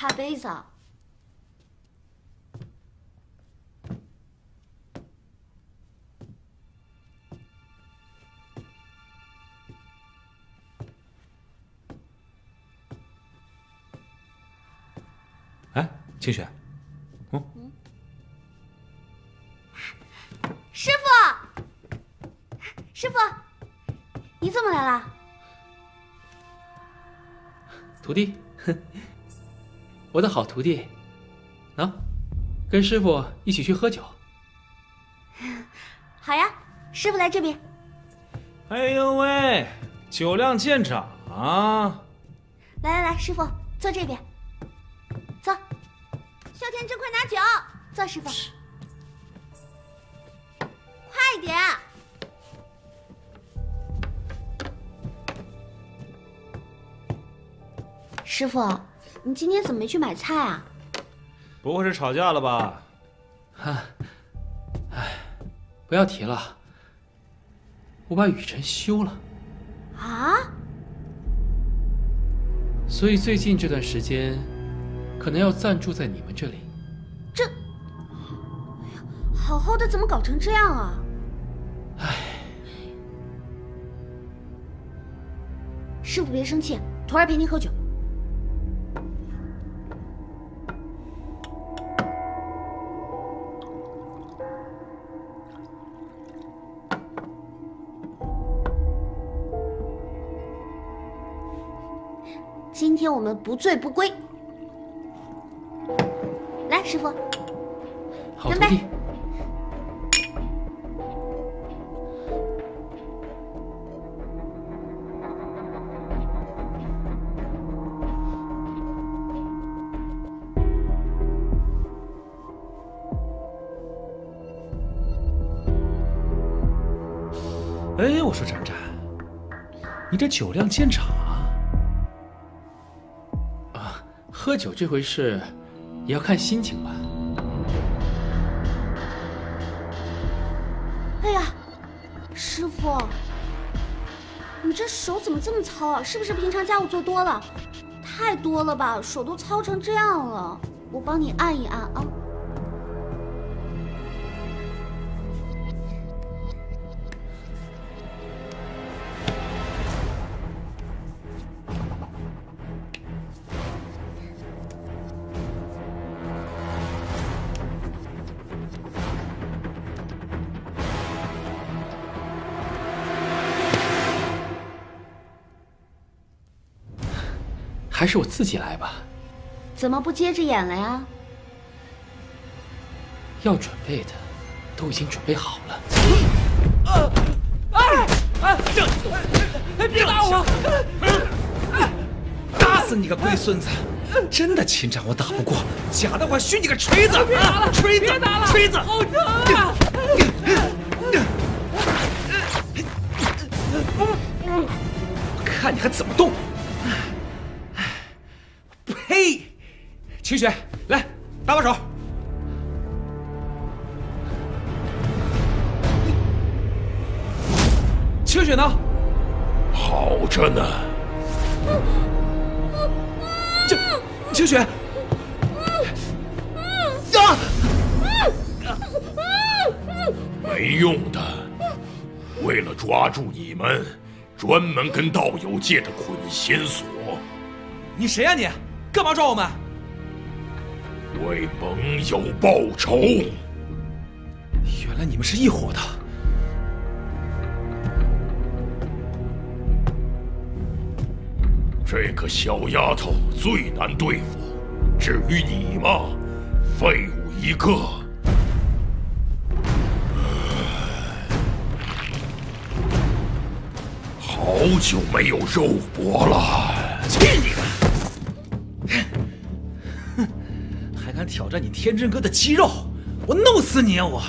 擦杯子。哎，清雪，嗯，师傅，师傅，你怎么来了？徒弟，我的好徒弟，啊，跟师傅一起去喝酒。好呀，师傅来这边。哎呦喂，酒量见长啊！来来来，师傅坐这边，坐。萧天真，快拿酒！坐，师傅。快点！师傅，你今天怎么没去买菜啊？不会是吵架了吧？啊，哎，不要提了，我把雨辰休了。啊？所以最近这段时间，可能要暂住在你们这里。这，哎呀，好好的怎么搞成这样啊？唉，师傅别生气，徒儿陪您喝酒。们不醉不归。来，师傅，干杯！哎，我说展展，你这酒量见长喝酒这回事，也要看心情吧。哎呀，师傅，你这手怎么这么糙啊？是不是平常家务做多了？太多了吧，手都糙成这样了。我帮你按一按啊。还是我自己来吧。怎么不接着演了呀？要准备的都已经准备好了。哎哎，这，哎别打我！打死你个龟孙子！真的秦掌我打不过，假的我训你个锤子！别打了，锤子！别打了，锤子！好疼啊！我看你还怎么动！秦雪，来搭把手。清雪呢？好着呢。清清雪。啊！没用的，为了抓住你们，专门跟道友借的捆仙索。你谁呀、你？干嘛抓我们？为盟友报仇。原来你们是一伙的。这个小丫头最难对付，至于你嘛，废物一个。好久没有肉搏了。去你的！战你天真哥的肌肉，我弄死你啊！我！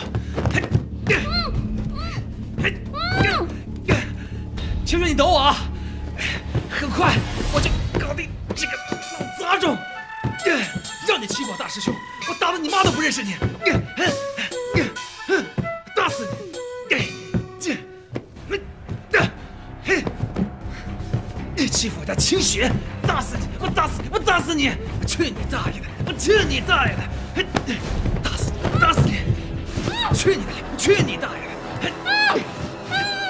青雪，你等我啊！很快我就搞定这个老杂种！让你欺负我大师兄，我打的你妈都不认识你！打死你！你欺负我家清雪，打死你！我打死你我打死你！去你大爷的！去你大爷的！打死你！打死你！去你的！去你大爷的！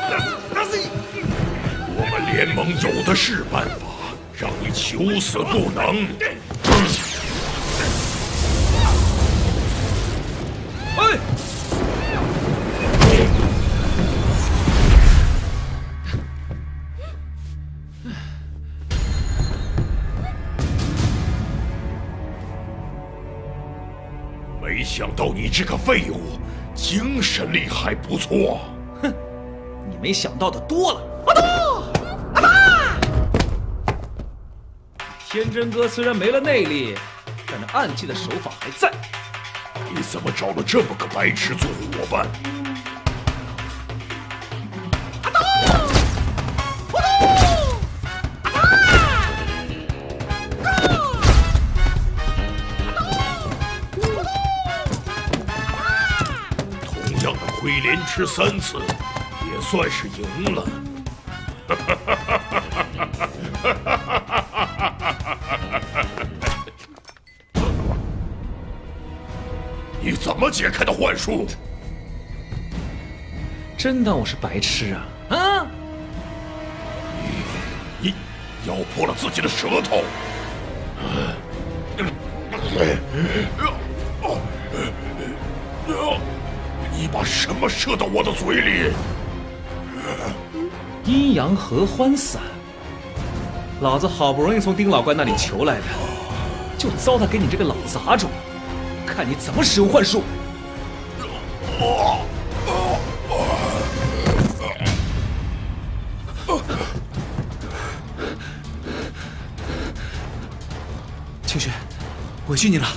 打死打死你！我们联盟有的是办法，让你求死不能。这个废物，精神力还不错。哼你没想到的多了。阿东，阿爸天真哥虽然没了内力，但那暗器的手法还在。你怎么找了这么个白痴做伙伴？吃三次，也算是赢了。你怎么解开的幻术？真当我是白痴啊？啊！你咬破了自己的舌头。什么射到我的嘴里？阴阳合欢散，老子好不容易从丁老怪那里求来的，就糟蹋给你这个老杂种，看你怎么使用幻术！清雪，委屈你了。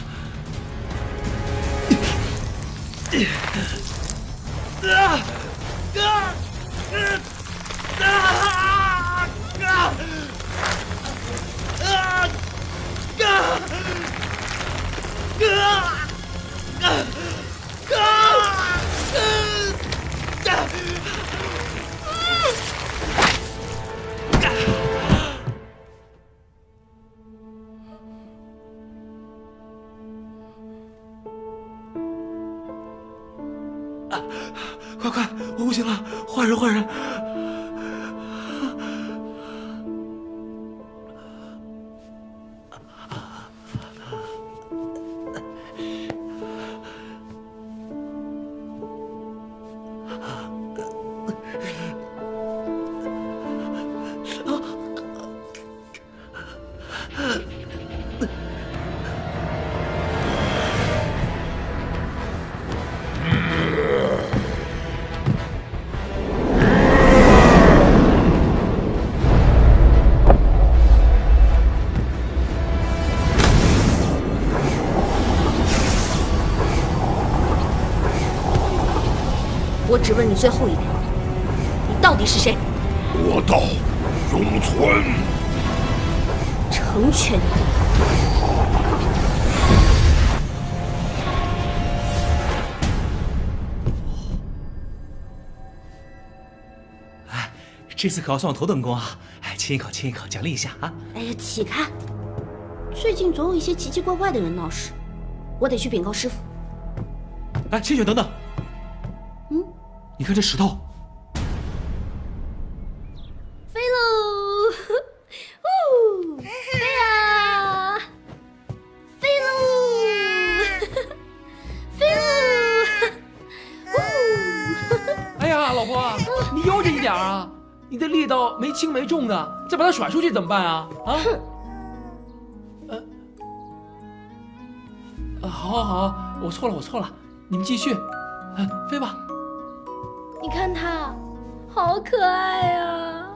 只问你最后一遍，你到底是谁？我道永存。成全你。这次可要算我头等功啊！哎，亲一口，亲一口，奖励一下啊！哎呀，起开！最近总有一些奇奇怪怪的人闹事，我得去禀告师傅。哎，清雪，等等。嗯，你看这石头，飞喽！呜，飞呀！飞喽！飞喽！呜！哎呀，老婆，你悠着一点啊！你的力道没轻没重的，再把它甩出去怎么办啊？啊？呃，啊，好，好，好，我错了，我错了，你们继续，啊，飞吧。好可爱呀、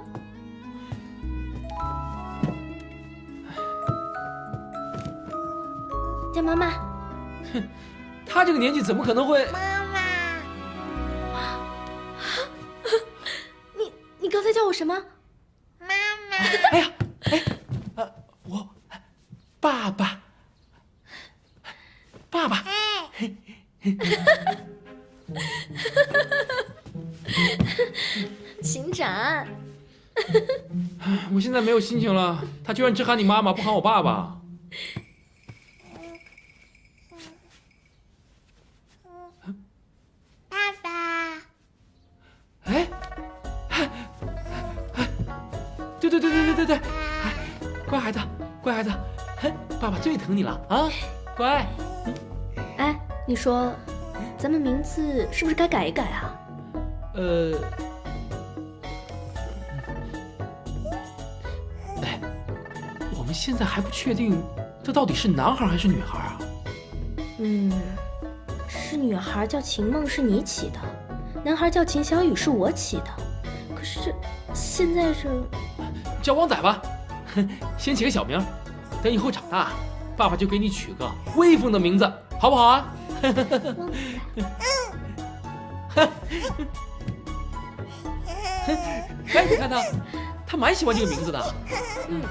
叫妈妈。哼他这个年纪怎么可能会？妈妈你你刚才叫我什么？妈妈哎呀，哎，呃，我爸爸，爸爸，秦展。我现在没有心情了。他居然只喊你妈妈，不喊我爸爸。爸爸，哎，哎，哎，对对对对对对对，哎，乖孩子，乖孩子，哎，爸爸最疼你了啊，乖。哎，你说，咱们名字是不是该改一改啊？呃，哎，我们现在还不确定这到底是男孩还是女孩啊？嗯，是女孩叫秦梦是你起的，男孩叫秦小雨是我起的。可是这现在这叫汪仔吧，先起个小名，等以后长大，爸爸就给你取个威风的名字，好不好啊？汪仔，哎，你看他，他蛮喜欢这个名字的。嗯，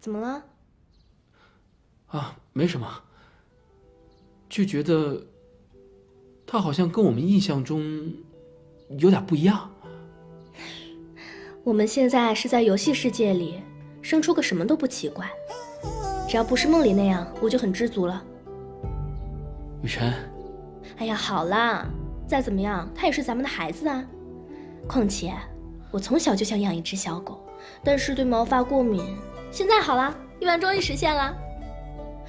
怎么了？啊，没什么，就觉得他好像跟我们印象中有点不一样。我们现在是在游戏世界里，生出个什么都不奇怪。只要不是梦里那样，我就很知足了。雨辰，哎呀，好啦，再怎么样，他也是咱们的孩子啊。况且，我从小就想养一只小狗，但是对毛发过敏。现在好了，愿望终于实现了。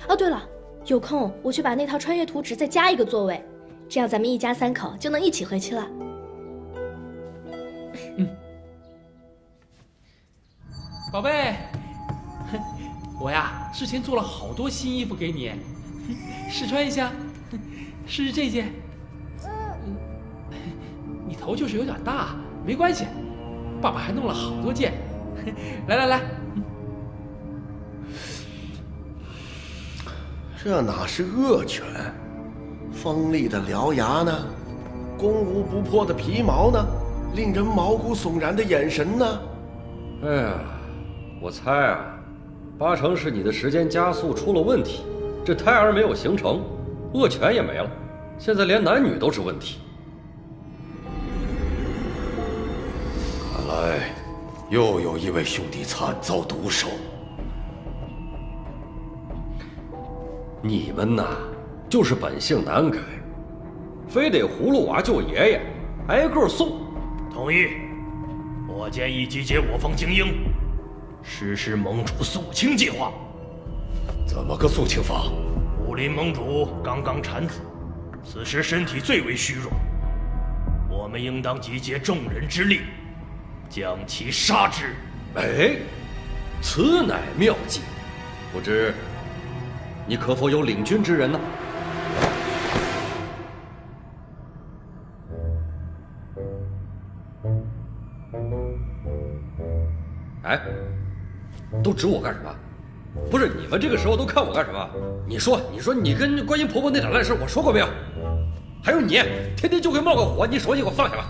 哦，对了，有空我去把那套穿越图纸再加一个座位，这样咱们一家三口就能一起回去了。嗯宝贝，我呀之前做了好多新衣服给你，试穿一下，试 试这件。头就是有点大，没关系，爸爸还弄了好多件。来 来来，这哪是恶犬？锋利的獠牙呢？攻无不破的皮毛呢？令人毛骨悚然的眼神呢？哎呀，我猜啊，八成是你的时间加速出了问题，这胎儿没有形成，恶犬也没了，现在连男女都是问题。来又有一位兄弟惨遭毒手。你们呐，就是本性难改，非得葫芦娃救爷爷，挨个送。同意。我建议集结我方精英，实施盟主肃清计划。怎么个肃清法？武林盟主刚刚产子，此时身体最为虚弱，我们应当集结众人之力，将其杀之。哎，此乃妙计，不知你可否有领军之人呢？哎，都指我干什么？不是你们这个时候都看我干什么？你说，你说你跟观音婆婆那点烂事，我说过没有？还有你，天天就会冒个火，你手机给我放下吧。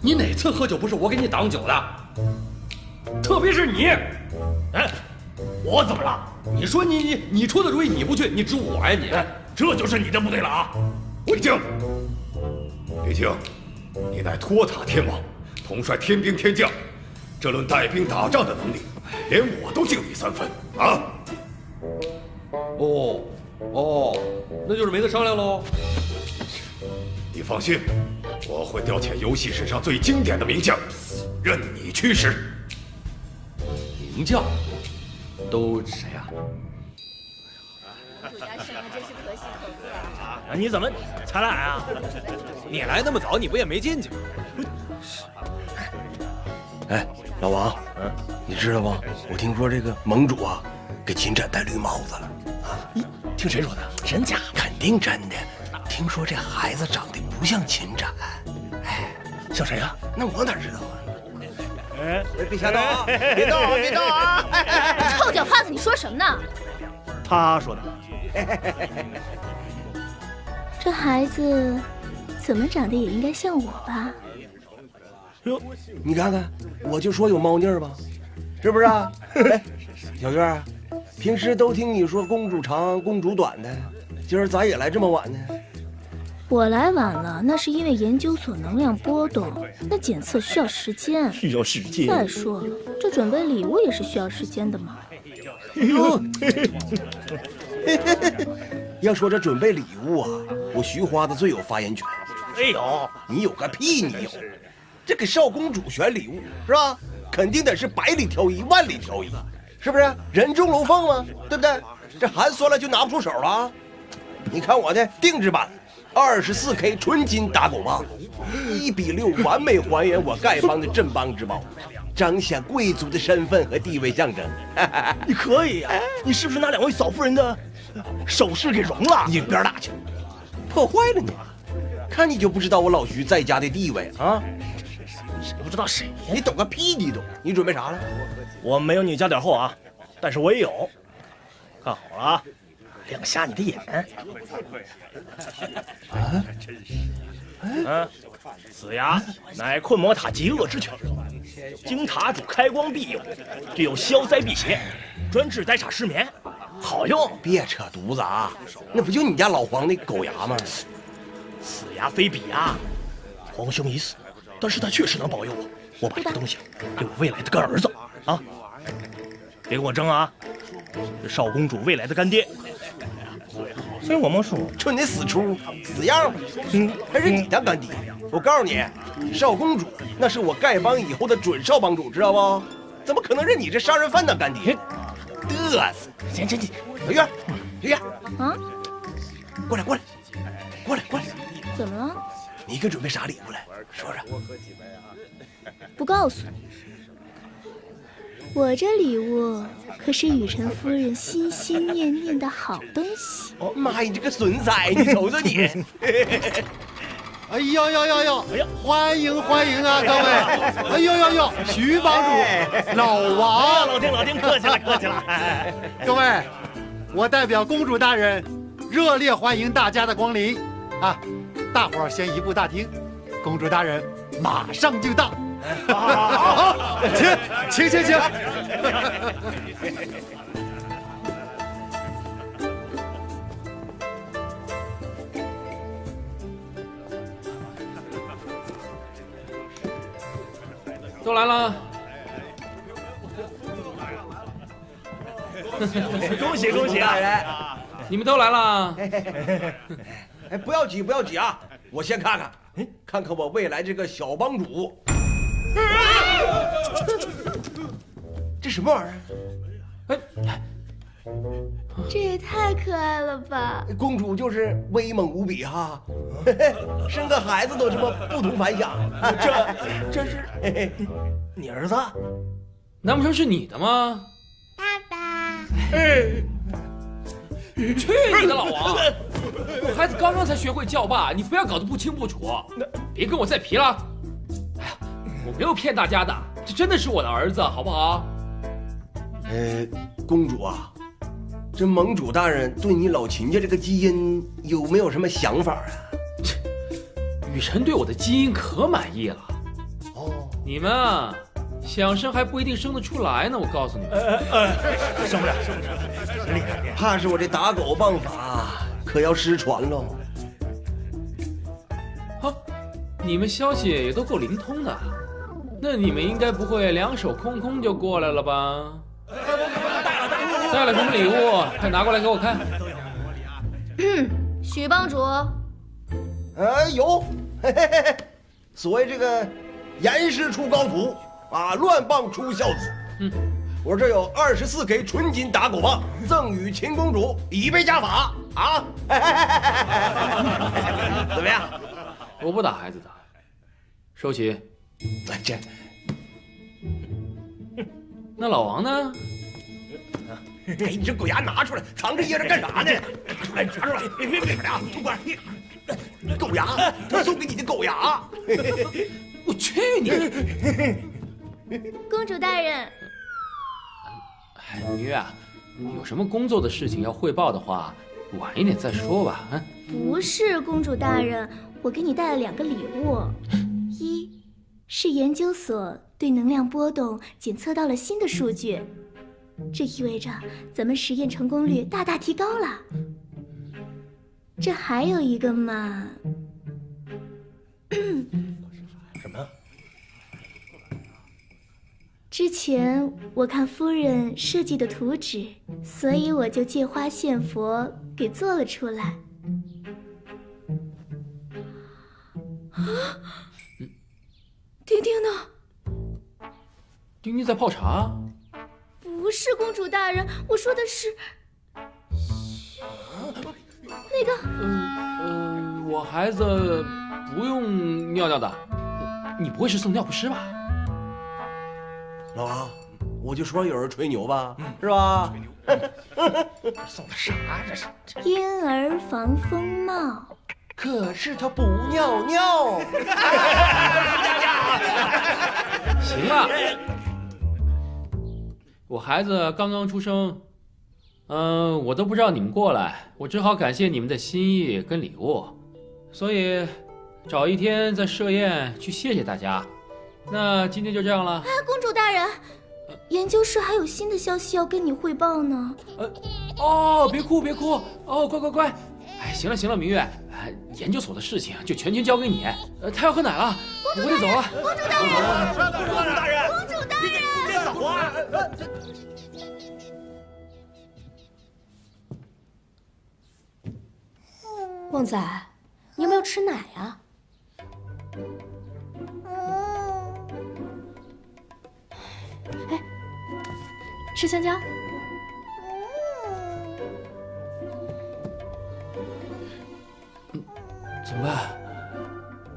你哪次喝酒不是我给你挡酒的？特别是你，哎，我怎么了？你说你你你出的主意你不去，你指我呀你？哎，这就是你的不对了啊！李靖，李靖，你乃托塔天王，统帅天兵天将，这论带兵打仗的能力，连我都敬你三分啊！哦哦，那就是没得商量喽。你放心，我会调遣游戏史上最经典的名将，任你驱使。名将都谁呀、啊，你怎么才来啊？你来那么早，你不也没进去吗？哎，老王，嗯，你知道吗？我听说这个盟主啊，给秦展戴绿帽子了啊！听谁说的？真假？肯定真的。听说这孩子长得不像秦展，哎，像谁啊、那我哪知道啊？哎，别瞎动啊！别动啊！别动啊！臭脚胖子，你说什么呢？他说的。这孩子怎么长得也应该像我吧？哟，你看看，我就说有猫腻儿吧，是不是啊？哎，小月儿，平时都听你说公主长公主短的，今儿咋也来这么晚呢？我来晚了，那是因为研究所能量波动，那检测需要时间。需要时间。再说了，这准备礼物也是需要时间的嘛。要说这准备礼物啊，我徐花子最有发言权。没有，你有个屁！你有，这给少公主选礼物是吧？肯定得是百里挑一，万里挑一，是不是？人中龙凤嘛？对不对？这寒酸了就拿不出手了。你看我的定制版。二十四 K 纯金打狗棒，一比六完美还原我丐帮的镇帮之宝，彰显贵族的身份和地位象征。你可以呀，你是不是拿两位嫂夫人的首饰给融了？你一边打去，破坏了你！看你就不知道我老徐在家的地位啊！谁不知道谁呀？你懂个屁！你懂？你准备啥了？我没有你家点厚啊，但是我也有。看好了啊！亮瞎你的眼！啊！嗯，死牙乃困魔塔极恶之犬，经塔主开光庇佑，具有消灾辟邪，专治呆傻失眠，好用。别扯犊子啊！那不就你家老黄那狗牙吗？此牙非彼牙，皇兄已死，但是他确实能保佑我。我把这个东西给我未来的干儿子啊！别跟我争啊！这少公主未来的干爹。所以我们说，就你死出死样，嗯，还是你当干爹。我告诉你，少公主那是我丐帮以后的准少帮主，知道不？怎么可能认你这杀人犯当干爹？嘚瑟！行行行，小月，小月，啊，过来过来，过来过来，怎么了？你给准备啥礼物来？说说。不告诉你。我这礼物可是雨辰夫人心心念念的好东西。哦妈呀，你这个损仔，你瞅瞅你！哎呦呦呦呦！哎呀，欢迎欢迎啊，各位！哎呦呦呦，徐帮主，老王，老丁老丁，客气了客气了。各位，我代表公主大人，热烈欢迎大家的光临。啊，大伙儿先移步大厅，公主大人马上就到。好，好，好，请，请，请，请。都来了，恭喜恭喜啊！你们都来了。哎，不要挤，不要挤啊！我先看看，看看我未来这个小帮主。这什么玩意儿？哎，这也太可爱了吧！公主就是威猛无比哈，生个孩子都这么不同凡响。这这是你儿子？难不成是你的吗？爸爸！去你的老王！我孩子刚刚才学会叫爸，你非要搞得不清不楚，别跟我再皮了。哎呀我没有骗大家的，这真的是我的儿子，好不好？呃，公主啊，这盟主大人对你老秦家这个基因有没有什么想法啊？雨辰对我的基因可满意了。哦，你们啊，想生还不一定生得出来呢。我告诉你们，生不了，生不了，厉害！怕是我这打狗棒法可要失传喽。好，你们消息也都够灵通的。那你们应该不会两手空空就过来了吧？带了什么礼物？快拿过来给我看。许帮主，呃，有，嘿嘿嘿，所谓这个严师出高徒啊，乱棒出孝子。嗯，我这有二十四 K 纯金打狗棒，赠与秦公主，以备家法啊。怎么样？我不打孩子的，收起。这，那老王呢？哎，你这狗牙拿出来，藏着掖着干啥呢？拿出来，别别别啊！不管，狗牙，他送给你的狗牙。我去你！公主大人，明月啊，有什么工作的事情要汇报的话，晚一点再说吧。啊，不是，公主大人，我给你带了两个礼物，一。是研究所对能量波动检测到了新的数据，这意味着咱们实验成功率大大提高了。这还有一个嘛。什么？之前我看夫人设计的图纸，所以我就借花献佛给做了出来。啊，丁丁呢？丁丁在泡茶。不是公主大人，我说的是那个。嗯嗯，我孩子不用尿尿的，你不会是送尿不湿吧？老王，我就说有人吹牛吧，是吧？送的啥？这是婴儿防风帽。可是他不尿尿。行了，我孩子刚刚出生，嗯，我都不知道你们过来，我只好感谢你们的心意跟礼物，所以找一天在设宴去谢谢大家。那今天就这样了。啊，公主大人，研究室还有新的消息要跟你汇报呢。呃，哦，别哭别哭，哦，乖乖乖。哎，行了行了，明月，研究所的事情就全权交给你。呃，他要喝奶了，我得走了。公主大人，公主大人，公主大人，别走啊！旺仔，你有没有吃奶呀？哎，吃香蕉。怎么办？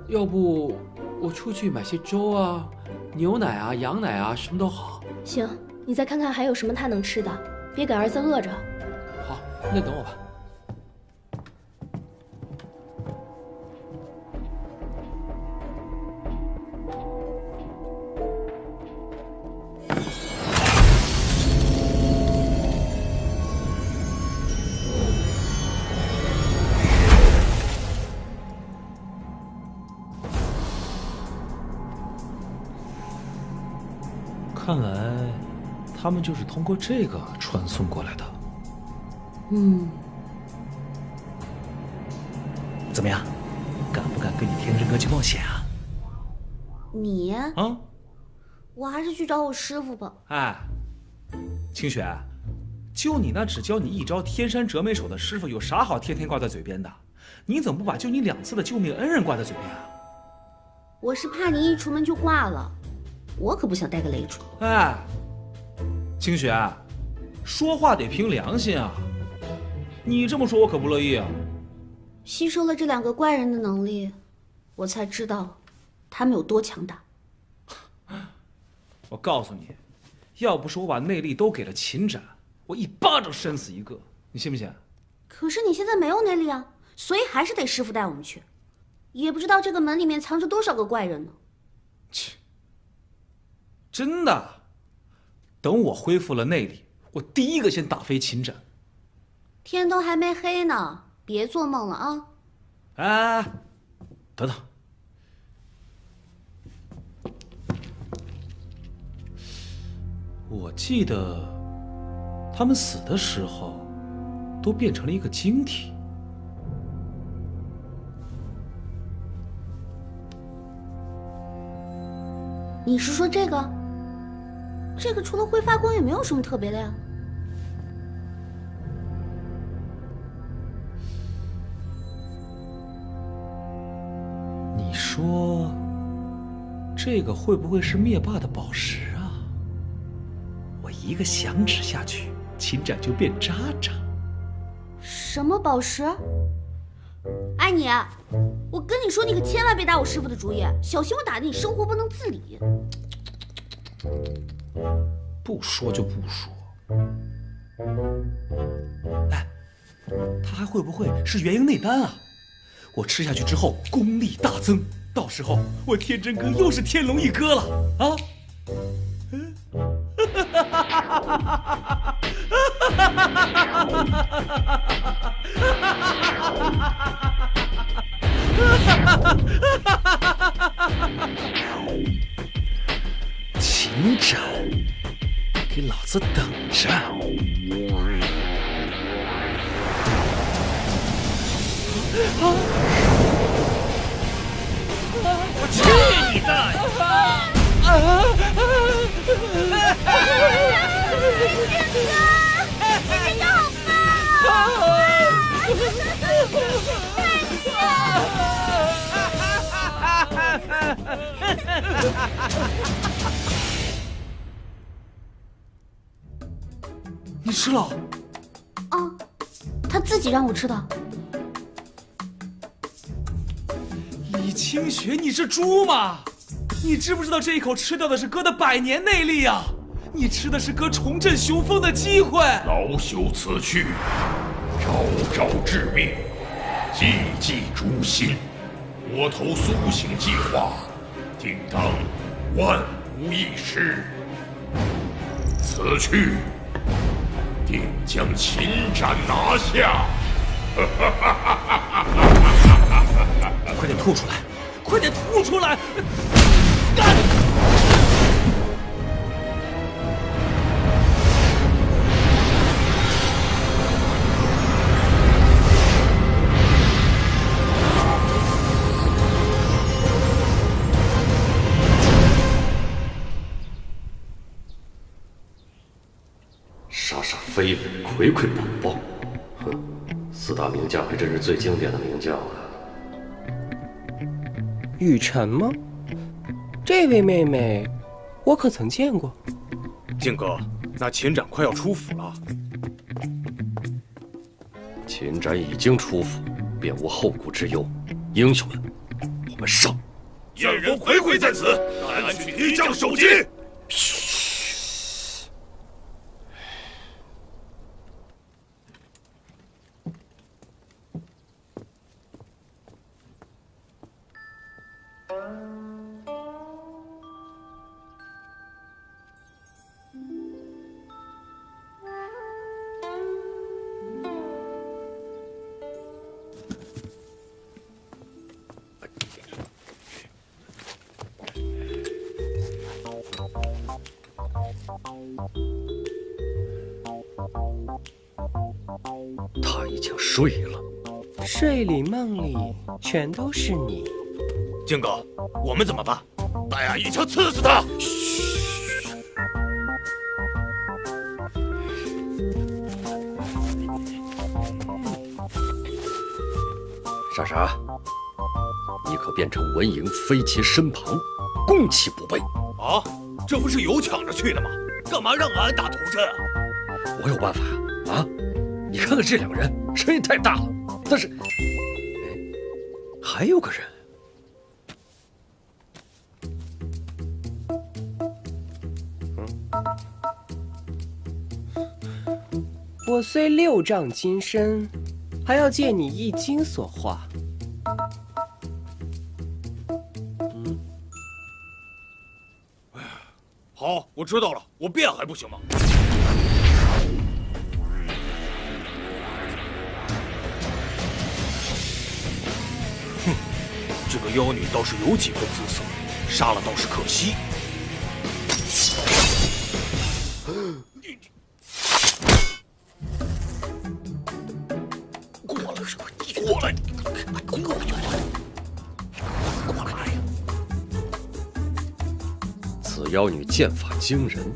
要不我出去买些粥啊、牛奶啊、羊奶啊，什么都好。行，你再看看还有什么他能吃的，别给儿子饿着。好，那等我吧。们就是通过这个传送过来的。嗯，怎么样，敢不敢跟你天真哥去冒险啊？你啊，我还是去找我师傅吧。哎，清雪，就你那只教你一招天山折梅手的师傅，有啥好天天挂在嘴边的？你怎么不把救你两次的救命恩人挂在嘴边啊？我是怕你一出门就挂了。我可不想带个累赘。哎，清雪，说话得凭良心啊！你这么说，我可不乐意啊。吸收了这两个怪人的能力，我才知道他们有多强大。我告诉你，要不是我把内力都给了秦展，我一巴掌扇死一个，你信不信？可是你现在没有内力啊，所以还是得师傅带我们去。也不知道这个门里面藏着多少个怪人呢。切。真的，等我恢复了内力，我第一个先打飞秦展。天都还没黑呢，别做梦了啊！哎，等等，我记得他们死的时候都变成了一个晶体。你是说这个？这个除了会发光也没有什么特别的呀。你说，这个会不会是灭霸的宝石啊？我一个响指下去，秦展就变渣渣。什么宝石？哎你，我跟你说，你可千万别打我师傅的主意，小心我打的你生活不能自理。不说就不说。哎，他还会不会是元婴内丹啊？我吃下去之后功力大增，到时候我天真哥又是天龙一哥了啊！嗯，哈哈哈哈哈哈！哈哈哈哈哈！秦展，给老子等着！我去你大爷！你 吃了？啊，他自己让我吃的。李清雪，你是猪吗？你知不知道这一口吃掉的是哥的百年内力啊？你吃的是哥重振雄风的机会。老朽此去，朝朝致命，季季诛心。我投苏醒计划，定当万无一失。此去，定将秦斩拿下。快点吐出来！快点吐出来！干非为葵葵宝宝，哼，四大名将还真是最经典的名将啊！雨辰吗？这位妹妹，我可曾见过？靖哥，那秦展快要出府了。秦展已经出府，便无后顾之忧。英雄们，我们上！燕人回回在此，难取敌将首级。他全都是你。靖哥，我们怎么办？大牙一枪刺死他！傻傻，你可变成文嬴飞其身旁，攻其不备。啊，这不是有抢着去的吗？干嘛让俺打头阵啊？我有办法呀！啊，你看看这两个人，声音太大了。但是，哎，还有个人。我虽六丈金身，还要借你一金所化。好，我知道了，我变还不行吗？妖女倒是有几分姿色，杀了倒是可惜。过来，过来，过来，过来！此妖女剑法惊人，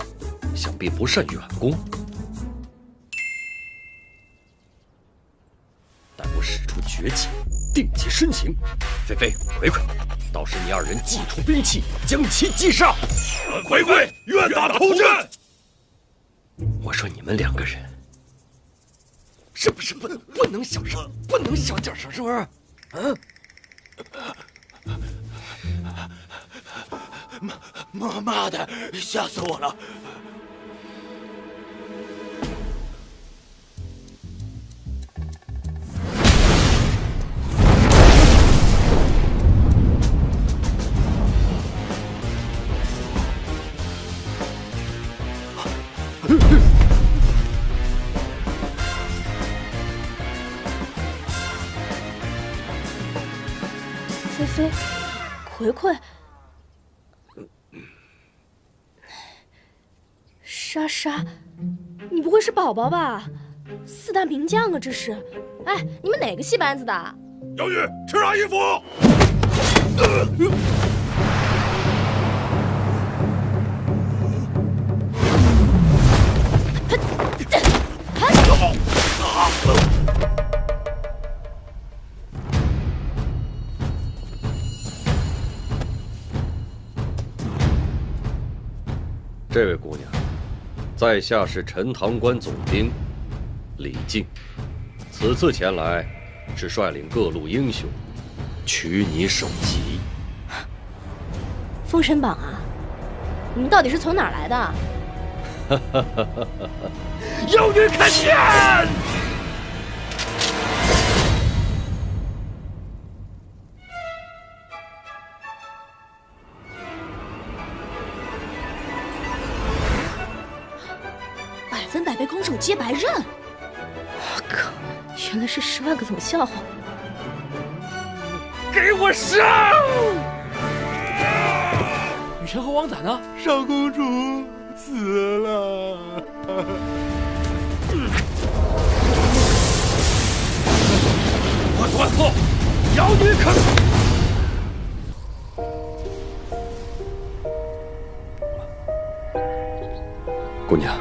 想必不善远攻。待我使出绝技，定其身形。菲菲、葵葵，到时你二人祭出兵器，将其击杀。葵葵，愿打头阵。我说你们两个人，是不是不能不能小声，不能小点声，是不是？啊？妈妈妈的，吓死我了！菲菲，葵葵，莎莎，你不会是宝宝吧？四大名将啊，这是！哎，你们哪个戏班子的？妖女，吃啥衣服？这位姑娘，在下是陈塘关总兵李靖，此次前来是率领各路英雄取你首级。封神榜啊，你们到底是从哪儿来的？妖女看剑！接白刃！我靠，原来是十万个冷笑话！给我上！雨辰和王仔呢？少公主死了。我断后，妖女可！姑娘，